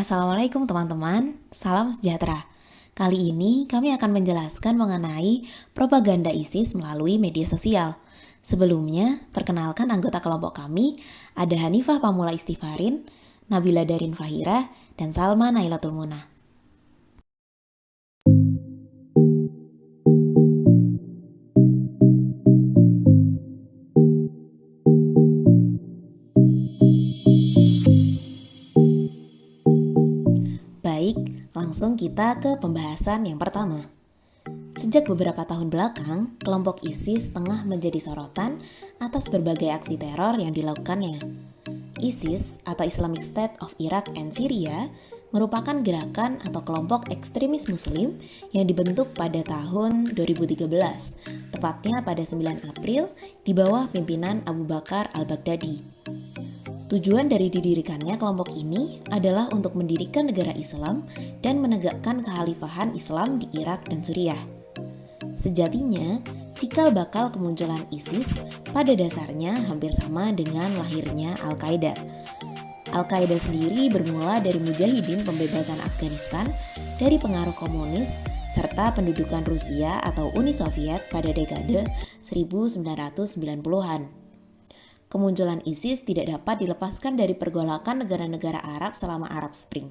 Assalamualaikum teman-teman, salam sejahtera. Kali ini kami akan menjelaskan mengenai propaganda ISIS melalui media sosial. Sebelumnya, perkenalkan anggota kelompok kami, ada Hanifah Pamula Istifarin, Nabila Darin Fahira, dan Salma Nailatul Munah. Langsung kita ke pembahasan yang pertama. Sejak beberapa tahun belakang, kelompok ISIS tengah menjadi sorotan atas berbagai aksi teror yang dilakukannya. ISIS atau Islamic State of Iraq and Syria merupakan gerakan atau kelompok ekstremis muslim yang dibentuk pada tahun 2013, tepatnya pada 9 April di bawah pimpinan Abu Bakar al-Baghdadi. Tujuan dari didirikannya kelompok ini adalah untuk mendirikan negara Islam dan menegakkan kekhalifahan Islam di Irak dan Suriah. Sejatinya, cikal bakal kemunculan ISIS pada dasarnya hampir sama dengan lahirnya Al-Qaeda. Al-Qaeda sendiri bermula dari mujahidin pembebasan Afghanistan dari pengaruh komunis serta pendudukan Rusia atau Uni Soviet pada dekade 1990-an. Kemunculan ISIS tidak dapat dilepaskan dari pergolakan negara-negara Arab selama Arab Spring.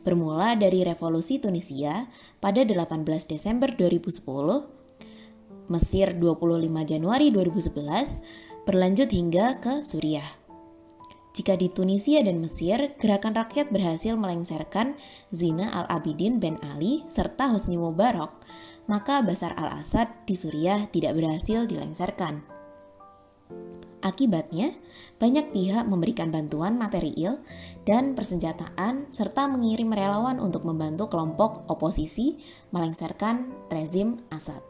Bermula dari revolusi Tunisia pada 18 Desember 2010, Mesir 25 Januari 2011, berlanjut hingga ke Suriah. Jika di Tunisia dan Mesir, gerakan rakyat berhasil melengsarkan Zina al-Abidin Ben Ali serta Hosni Mubarak, maka Basar al-Assad di Suriah tidak berhasil dilengsarkan. Akibatnya, banyak pihak memberikan bantuan material dan persenjataan serta mengirim relawan untuk membantu kelompok oposisi melengsarkan rezim Assad.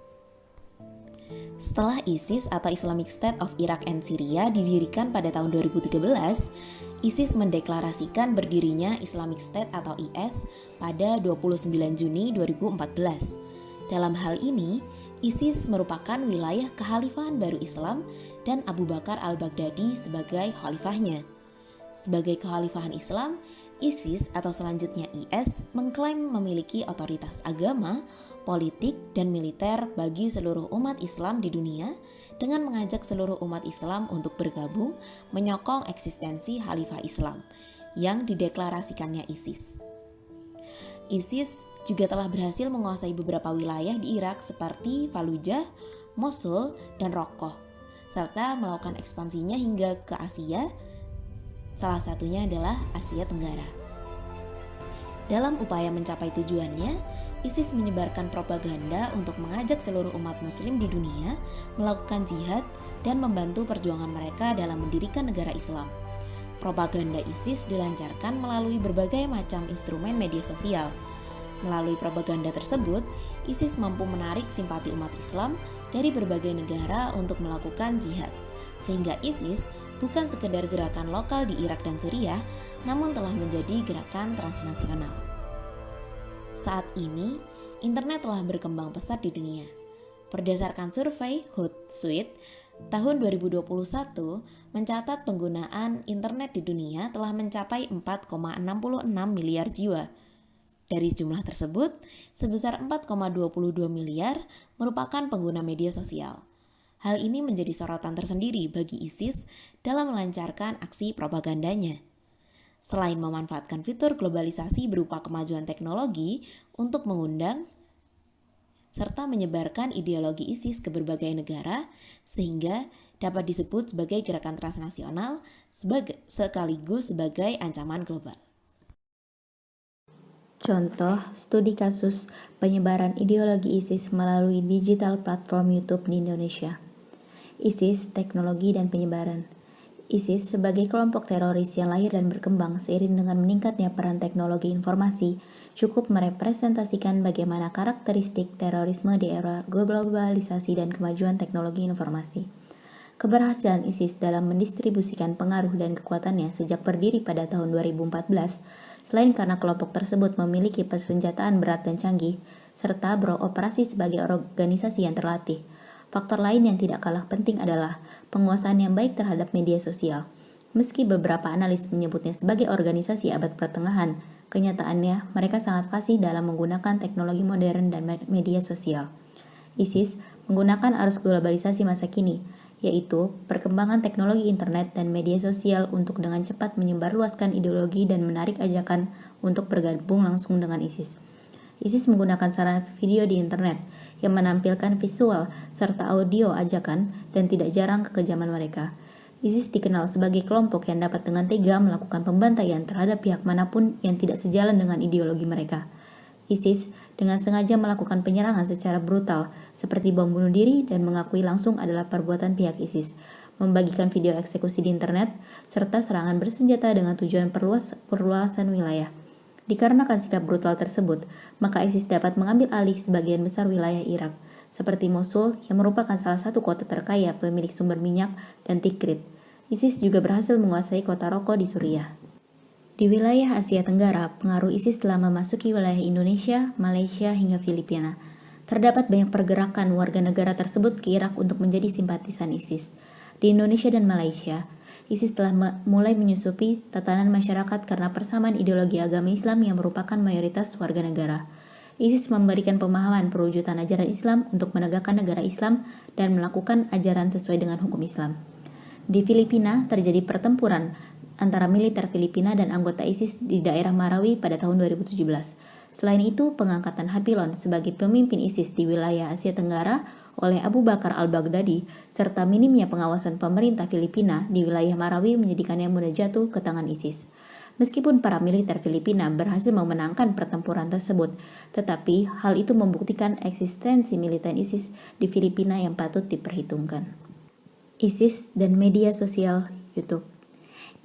Setelah ISIS atau Islamic State of Iraq and Syria didirikan pada tahun 2013, ISIS mendeklarasikan berdirinya Islamic State atau IS pada 29 Juni 2014. Dalam hal ini, ISIS merupakan wilayah kekhalifahan baru Islam dan Abu Bakar al-Baghdadi sebagai khalifahnya. Sebagai kekhalifahan Islam, ISIS atau selanjutnya IS mengklaim memiliki otoritas agama, politik, dan militer bagi seluruh umat Islam di dunia dengan mengajak seluruh umat Islam untuk bergabung menyokong eksistensi khalifah Islam yang dideklarasikannya ISIS. ISIS juga telah berhasil menguasai beberapa wilayah di Irak seperti Fallujah, Mosul, dan Raqqa, serta melakukan ekspansinya hingga ke Asia, salah satunya adalah Asia Tenggara. Dalam upaya mencapai tujuannya, ISIS menyebarkan propaganda untuk mengajak seluruh umat muslim di dunia melakukan jihad dan membantu perjuangan mereka dalam mendirikan negara Islam. Propaganda ISIS dilancarkan melalui berbagai macam instrumen media sosial. Melalui propaganda tersebut, ISIS mampu menarik simpati umat Islam dari berbagai negara untuk melakukan jihad. Sehingga ISIS bukan sekedar gerakan lokal di Irak dan Suriah, namun telah menjadi gerakan transnasional. Saat ini, internet telah berkembang pesat di dunia. Berdasarkan survei Hootsuite, tahun 2021 mencatat penggunaan internet di dunia telah mencapai 4,66 miliar jiwa. Dari jumlah tersebut, sebesar 4,22 miliar merupakan pengguna media sosial. Hal ini menjadi sorotan tersendiri bagi ISIS dalam melancarkan aksi propagandanya. Selain memanfaatkan fitur globalisasi berupa kemajuan teknologi untuk mengundang serta menyebarkan ideologi ISIS ke berbagai negara sehingga dapat disebut sebagai gerakan transnasional sebagai, sekaligus sebagai ancaman global. Contoh studi kasus penyebaran ideologi ISIS melalui digital platform YouTube di Indonesia. ISIS, teknologi dan penyebaran. ISIS sebagai kelompok teroris yang lahir dan berkembang seiring dengan meningkatnya peran teknologi informasi cukup merepresentasikan bagaimana karakteristik terorisme di era globalisasi dan kemajuan teknologi informasi. Keberhasilan ISIS dalam mendistribusikan pengaruh dan kekuatannya sejak berdiri pada tahun 2014, selain karena kelompok tersebut memiliki persenjataan berat dan canggih, serta beroperasi sebagai organisasi yang terlatih, Faktor lain yang tidak kalah penting adalah penguasaan yang baik terhadap media sosial. Meski beberapa analis menyebutnya sebagai organisasi abad pertengahan, kenyataannya mereka sangat fasih dalam menggunakan teknologi modern dan media sosial. ISIS menggunakan arus globalisasi masa kini, yaitu perkembangan teknologi internet dan media sosial untuk dengan cepat menyebarluaskan ideologi dan menarik ajakan untuk bergabung langsung dengan ISIS. ISIS menggunakan sarana video di internet yang menampilkan visual serta audio ajakan dan tidak jarang kekejaman mereka. ISIS dikenal sebagai kelompok yang dapat dengan tega melakukan pembantaian terhadap pihak mana pun yang tidak sejalan dengan ideologi mereka. ISIS dengan sengaja melakukan penyerangan secara brutal, seperti bom bunuh diri dan mengakui langsung adalah perbuatan pihak ISIS, membagikan video eksekusi di internet, serta serangan bersenjata dengan tujuan perluas, perluasan wilayah. Dikarenakan sikap brutal tersebut, maka ISIS dapat mengambil alih sebagian besar wilayah Irak, seperti Mosul yang merupakan salah satu kota terkaya pemilik sumber minyak dan Tikrit. ISIS juga berhasil menguasai kota Roko di Suriah. Di wilayah Asia Tenggara, pengaruh ISIS telah memasuki wilayah Indonesia, Malaysia, hingga Filipina. Terdapat banyak pergerakan warga negara tersebut ke Irak untuk menjadi simpatisan ISIS. Di Indonesia dan Malaysia, ISIS telah mulai menyusupi tatanan masyarakat karena persamaan ideologi agama Islam yang merupakan mayoritas warga negara. ISIS memberikan pemahaman perwujudan ajaran Islam untuk menegakkan negara Islam dan melakukan ajaran sesuai dengan hukum Islam. Di Filipina terjadi pertempuran antara militer Filipina dan anggota ISIS di daerah Marawi pada tahun 2017. Selain itu, pengangkatan Hapilon sebagai pemimpin ISIS di wilayah Asia Tenggara oleh Abu Bakar al-Baghdadi, serta minimnya pengawasan pemerintah Filipina di wilayah Marawi menjadikannya mudah jatuh ke tangan ISIS. Meskipun para militer Filipina berhasil memenangkan pertempuran tersebut, tetapi hal itu membuktikan eksistensi militer ISIS di Filipina yang patut diperhitungkan. ISIS dan media sosial YouTube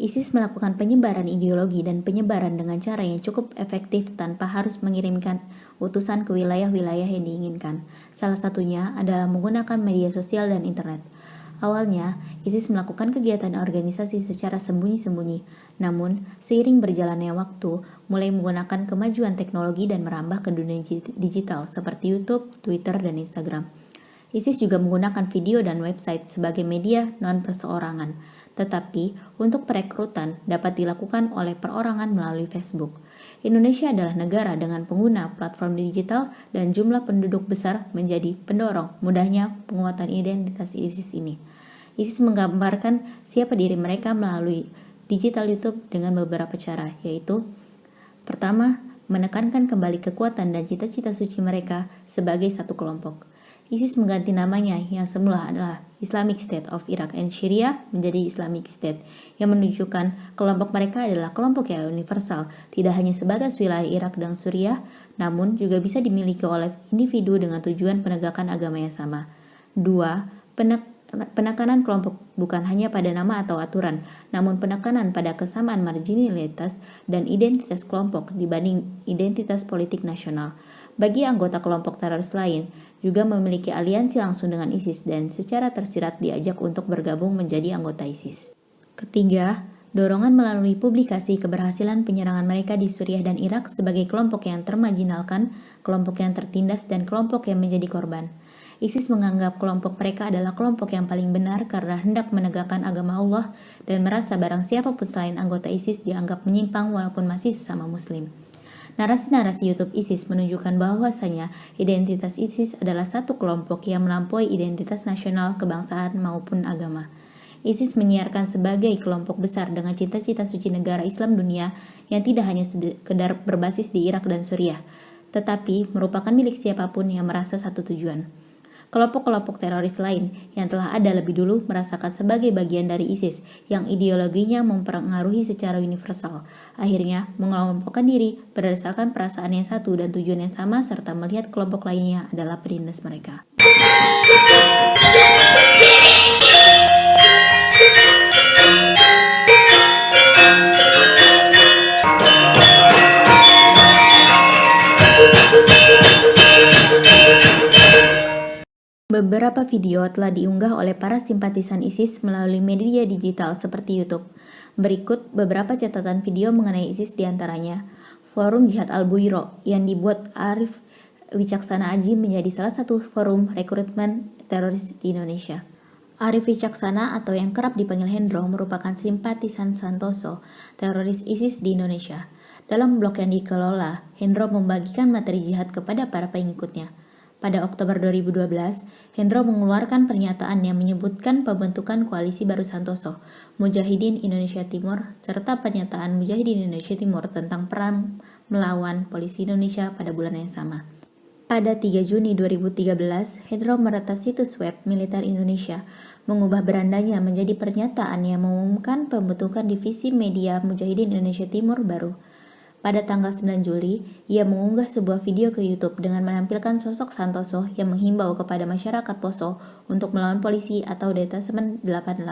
ISIS melakukan penyebaran ideologi dan penyebaran dengan cara yang cukup efektif tanpa harus mengirimkan utusan ke wilayah-wilayah yang diinginkan. Salah satunya adalah menggunakan media sosial dan internet. Awalnya, ISIS melakukan kegiatan organisasi secara sembunyi-sembunyi, namun seiring berjalannya waktu, mulai menggunakan kemajuan teknologi dan merambah ke dunia digital seperti YouTube, Twitter, dan Instagram. ISIS juga menggunakan video dan website sebagai media non-perseorangan tetapi untuk perekrutan dapat dilakukan oleh perorangan melalui Facebook. Indonesia adalah negara dengan pengguna platform digital dan jumlah penduduk besar menjadi pendorong mudahnya penguatan identitas ISIS ini. ISIS menggambarkan siapa diri mereka melalui digital YouTube dengan beberapa cara, yaitu pertama, menekankan kembali kekuatan dan cita-cita suci mereka sebagai satu kelompok. ISIS mengganti namanya yang semula adalah Islamic State of Iraq and Syria menjadi Islamic State yang menunjukkan kelompok mereka adalah kelompok yang universal, tidak hanya sebatas wilayah Irak dan Suriah, namun juga bisa dimiliki oleh individu dengan tujuan penegakan agama yang sama. Dua, penekanan kelompok bukan hanya pada nama atau aturan, namun penekanan pada kesamaan marginalitas dan identitas kelompok dibanding identitas politik nasional. Bagi anggota kelompok teroris lain, juga memiliki aliansi langsung dengan ISIS dan secara tersirat diajak untuk bergabung menjadi anggota ISIS. Ketiga, dorongan melalui publikasi keberhasilan penyerangan mereka di Suriah dan Irak sebagai kelompok yang termajinalkan, kelompok yang tertindas, dan kelompok yang menjadi korban. ISIS menganggap kelompok mereka adalah kelompok yang paling benar karena hendak menegakkan agama Allah dan merasa barang siapa pun selain anggota ISIS dianggap menyimpang walaupun masih sesama muslim. Narasi-narasi YouTube ISIS menunjukkan bahwasanya identitas ISIS adalah satu kelompok yang melampaui identitas nasional, kebangsaan, maupun agama. ISIS menyiarkan sebagai kelompok besar dengan cita-cita suci negara Islam dunia yang tidak hanya sekedar berbasis di Irak dan Suriah, tetapi merupakan milik siapa pun yang merasa satu tujuan kelompok-kelompok teroris lain yang telah ada lebih dulu merasakan sebagai bagian dari ISIS yang ideologinya mempengaruhi secara universal. Akhirnya mengelompokkan diri berdasarkan perasaan yang satu dan tujuan yang sama serta melihat kelompok lainnya adalah penindas mereka. Beberapa video telah diunggah oleh para simpatisan ISIS melalui media digital seperti YouTube. Berikut beberapa catatan video mengenai ISIS di antaranya. Forum Jihad Al-Buiro yang dibuat Arif Wicaksana Aji menjadi salah satu forum rekrutmen teroris di Indonesia. Arif Wicaksana atau yang kerap dipanggil Hendro merupakan simpatisan Santoso, teroris ISIS di Indonesia. Dalam blog yang dikelola, Hendro membagikan materi jihad kepada para pengikutnya. Pada Oktober 2012, Hendro mengeluarkan pernyataan yang menyebutkan pembentukan koalisi baru Santoso, Mujahidin Indonesia Timur, serta pernyataan Mujahidin Indonesia Timur tentang perang melawan polisi Indonesia pada bulan yang sama. Pada 3 Juni 2013, Hendro meretas situs web militer Indonesia, mengubah berandanya menjadi pernyataan yang mengumumkan pembentukan divisi media Mujahidin Indonesia Timur baru. Pada tanggal 9 Juli, ia mengunggah sebuah video ke YouTube dengan menampilkan sosok Santoso yang menghimbau kepada masyarakat Poso untuk melawan polisi atau Detasemen 88.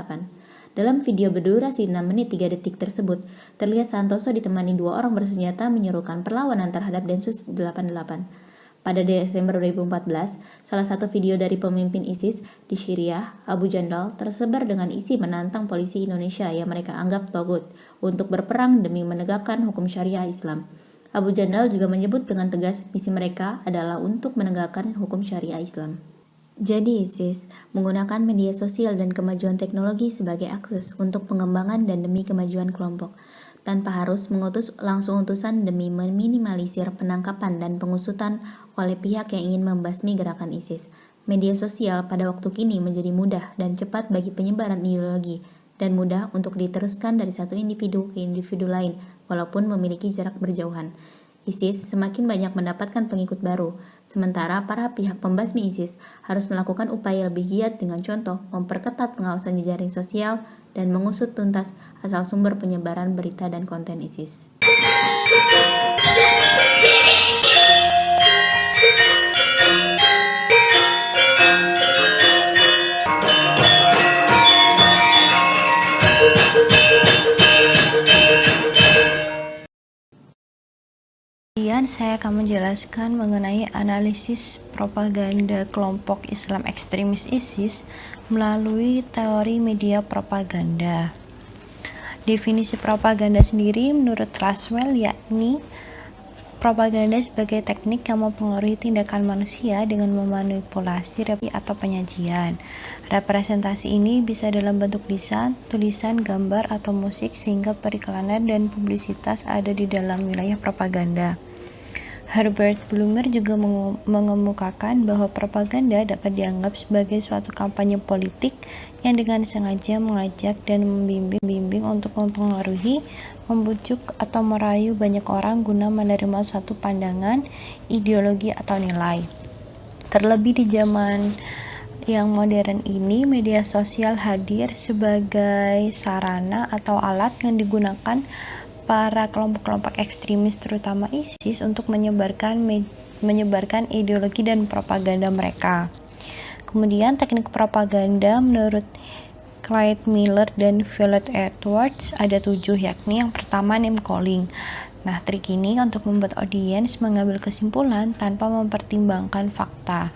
Dalam video berdurasi 6 menit 3 detik tersebut, terlihat Santoso ditemani dua orang bersenjata menyerukan perlawanan terhadap Densus 88. Pada Desember 2014, salah satu video dari pemimpin ISIS di Syria, Abu Jandal, tersebar dengan isi menantang polisi Indonesia yang mereka anggap togut untuk berperang demi menegakkan hukum syariah Islam. Abu Jandal juga menyebut dengan tegas misi mereka adalah untuk menegakkan hukum syariah Islam. Jadi ISIS menggunakan media sosial dan kemajuan teknologi sebagai akses untuk pengembangan dan demi kemajuan kelompok tanpa harus mengutus langsung utusan demi meminimalisir penangkapan dan pengusutan oleh pihak yang ingin membasmi gerakan ISIS. Media sosial pada waktu kini menjadi mudah dan cepat bagi penyebaran ideologi dan mudah untuk diteruskan dari satu individu ke individu lain walaupun memiliki jarak berjauhan. ISIS semakin banyak mendapatkan pengikut baru, sementara para pihak pembasmi ISIS harus melakukan upaya lebih giat dengan contoh memperketat pengawasan jejaring sosial dan mengusut tuntas asal sumber penyebaran berita dan konten ISIS. Saya akan menjelaskan mengenai analisis propaganda kelompok Islam ekstremis ISIS melalui teori media propaganda. Definisi propaganda sendiri menurut Laswell yakni propaganda sebagai teknik yang mempengaruhi tindakan manusia dengan memanipulasi atau penyajian. Representasi ini bisa dalam bentuk lisan, tulisan, gambar, atau musik sehingga periklanan dan publisitas ada di dalam wilayah propaganda. Herbert Blumer juga mengemukakan bahwa propaganda dapat dianggap sebagai suatu kampanye politik yang dengan sengaja mengajak dan membimbing untuk mempengaruhi, membujuk, atau merayu banyak orang guna menerima suatu pandangan, ideologi, atau nilai. Terlebih di zaman yang modern ini, media sosial hadir sebagai sarana atau alat yang digunakan para kelompok-kelompok ekstremis terutama ISIS untuk menyebarkan menyebarkan ideologi dan propaganda mereka. Kemudian teknik propaganda menurut Clyde Miller dan Violet Edwards ada tujuh yakni yang pertama name calling. Nah, trik ini untuk membuat audiens mengambil kesimpulan tanpa mempertimbangkan fakta.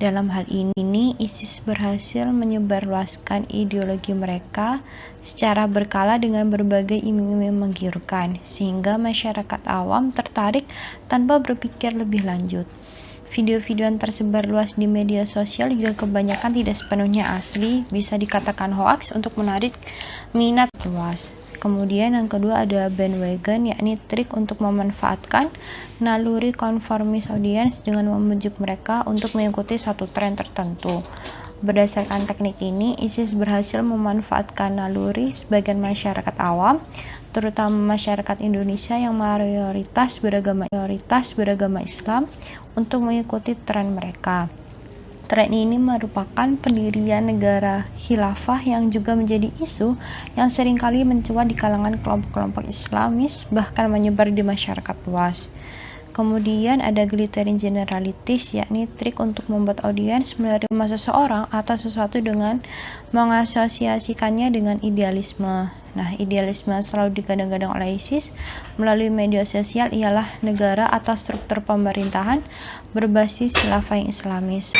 Dalam hal ini, ISIS berhasil menyebarluaskan ideologi mereka secara berkala dengan berbagai iming-iming menggiurkan, sehingga masyarakat awam tertarik tanpa berpikir lebih lanjut. Video-video yang tersebar luas di media sosial juga kebanyakan tidak sepenuhnya asli, bisa dikatakan hoax untuk menarik minat luas. Kemudian yang kedua ada bandwagon, yakni trik untuk memanfaatkan naluri konformis audiens dengan membujuk mereka untuk mengikuti satu tren tertentu. Berdasarkan teknik ini, ISIS berhasil memanfaatkan naluri sebagian masyarakat awam, terutama masyarakat Indonesia yang mayoritas beragama mayoritas beragama Islam untuk mengikuti tren mereka. Tren ini merupakan pendirian negara khilafah yang juga menjadi isu yang sering kali mencuat di kalangan kelompok-kelompok Islamis bahkan menyebar di masyarakat luas. Kemudian ada glittering generalities, yakni trik untuk membuat audiens menerima seseorang atau sesuatu dengan mengasosiasikannya dengan idealisme. Nah, idealisme selalu digadang-gadang oleh ISIS melalui media sosial ialah negara atau struktur pemerintahan berbasis khilafah yang islamis.